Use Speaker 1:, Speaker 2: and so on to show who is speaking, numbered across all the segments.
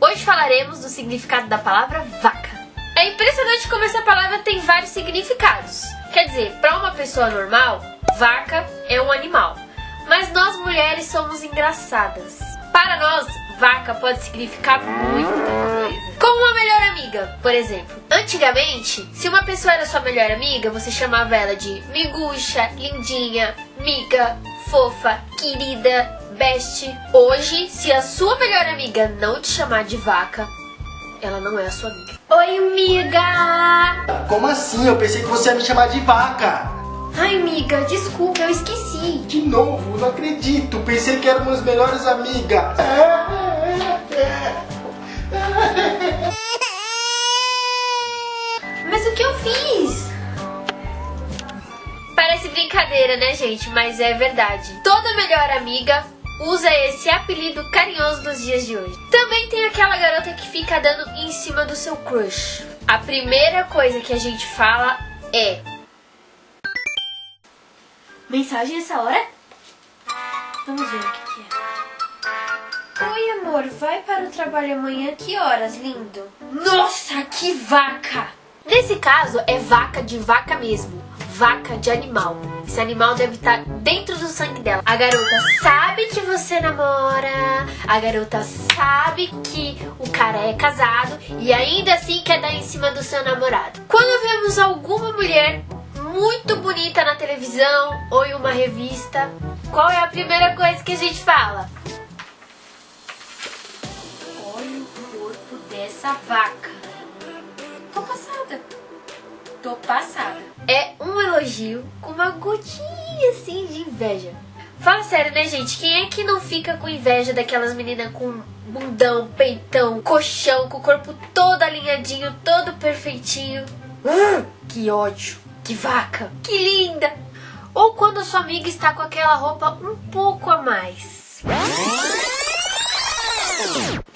Speaker 1: Hoje falaremos do significado da palavra vaca. É impressionante como essa palavra tem vários significados. Quer dizer, para uma pessoa normal, vaca é um animal. Mas nós mulheres somos engraçadas. Para nós, vaca pode significar muita coisa. Como uma melhor amiga, por exemplo. Antigamente, se uma pessoa era sua melhor amiga, você chamava ela de miguxa, lindinha, miga, fofa, querida, best. Hoje, se a sua melhor amiga não te chamar de vaca, ela não é a sua amiga. Oi, amiga!
Speaker 2: Como assim? Eu pensei que você ia me chamar de vaca.
Speaker 1: Ai, amiga, desculpa, eu esqueci.
Speaker 2: De novo, não acredito. Pensei que éramos melhores amigas.
Speaker 1: Mas o que eu fiz? Parece brincadeira, né, gente? Mas é verdade. Toda melhor amiga usa esse apelido carinhoso dos dias de hoje. Também tem aquela garota que fica dando em cima do seu crush. A primeira coisa que a gente fala é: Mensagem essa hora? Vamos ver o que, é. Oi, amor, vai para o trabalho amanhã? Que horas, lindo? Nossa, que vaca! Nesse caso, é vaca de vaca mesmo. Vaca de animal. Esse animal deve estar dentro do sangue dela. A garota sabe que você namora, a garota sabe que o cara é casado e ainda assim quer dar em cima do seu namorado. Quando vemos alguma mulher muito bonita na televisão ou em uma revista, qual é a primeira coisa que a gente fala? Olha o corpo dessa vaca. Tô passada. Tô passada. É um elogio com uma gotinha assim de inveja. Fala sério, né, gente? Quem é que não fica com inveja daquelas meninas com bundão, peitão, colchão, com o corpo todo alinhadinho, todo perfeitinho? Que ódio! Que vaca! Que linda! Ou quando a sua amiga está com aquela roupa um pouco a mais.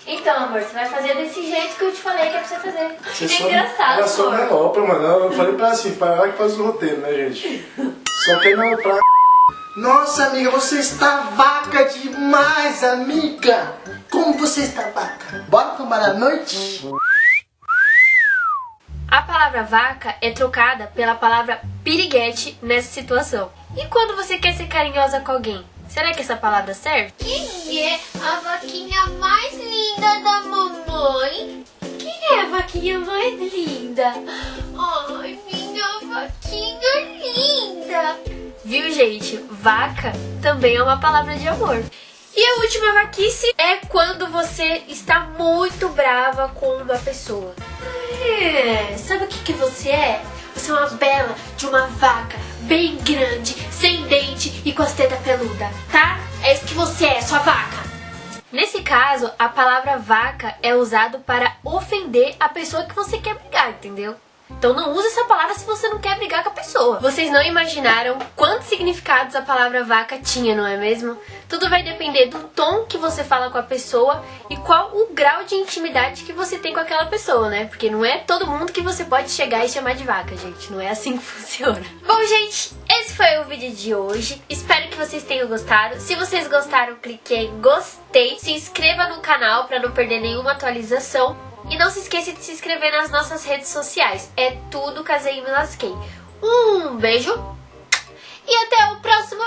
Speaker 1: Então, amor, você vai fazer desse jeito que eu te falei que é pra você fazer.
Speaker 2: Você
Speaker 1: é engraçado,
Speaker 2: Ela só
Speaker 1: amor.
Speaker 2: me alopra, mano. Eu falei pra assim, para ela que faz o roteiro, né, gente? Só quer me aloprar. Nossa, amiga, você está vaca demais, amiga. Como você está vaca? Bora tomar a noite?
Speaker 1: A palavra vaca é trocada pela palavra piriguete nessa situação. E quando você quer ser carinhosa com alguém? Será que essa palavra serve? Quem é a vaquinha mais linda da mamãe? Quem é a vaquinha mais linda? Ai, minha vaquinha linda! Viu, gente? Vaca também é uma palavra de amor. E a última vaquice é quando você está muito brava com uma pessoa. É, sabe o que, que você é? Você é uma bela de uma vaca bem grande, sem dente e com as tetas peludas, tá? É isso que você é, sua vaca. Nesse caso, a palavra vaca é usado para ofender a pessoa que você quer brigar, entendeu? Então não use essa palavra se você não quer brigar com a pessoa. Vocês não imaginaram quantos significados a palavra vaca tinha, não é mesmo? Tudo vai depender do tom que você fala com a pessoa e qual o grau de intimidade que você tem com aquela pessoa, né? Porque não é todo mundo que você pode chegar e chamar de vaca, gente. Não é assim que funciona. Bom, gente, foi o vídeo de hoje. Espero que vocês tenham gostado. Se vocês gostaram, clique em gostei. Se inscreva no canal para não perder nenhuma atualização. E não se esqueça de se inscrever nas nossas redes sociais. É tudo Casei Me Lasquei. Um beijo e até o próximo!